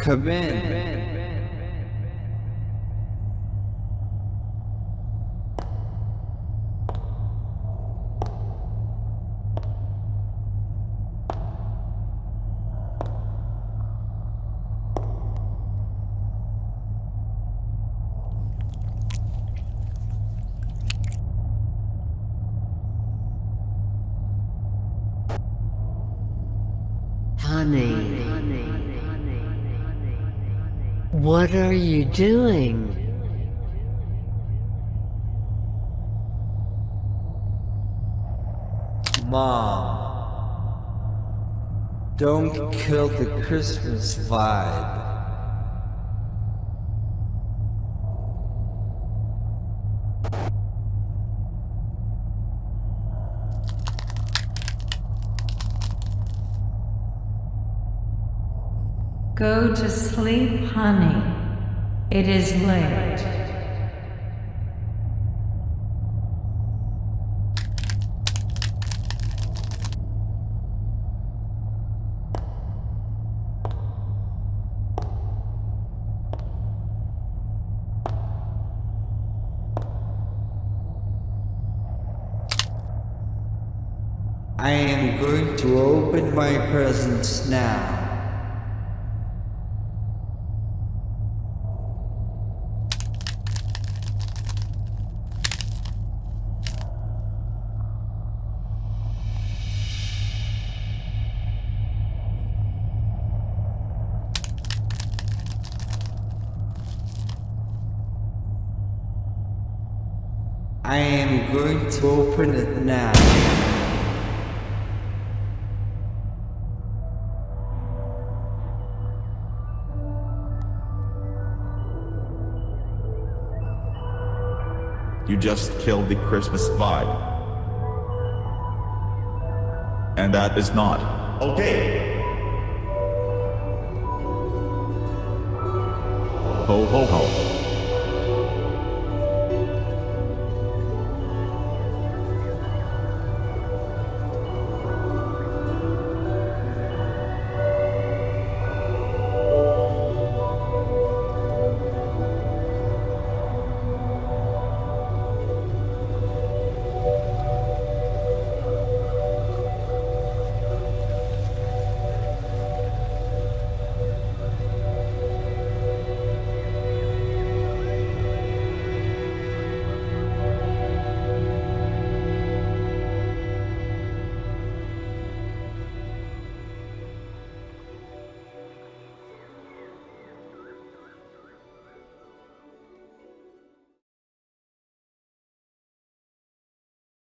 Come in. Honey. What are you doing? Mom. Don't kill the Christmas vibe. Go to sleep, honey. It is late. I am going to open my presents now. I am going to open it now. You just killed the Christmas vibe. And that is not okay. Ho ho ho.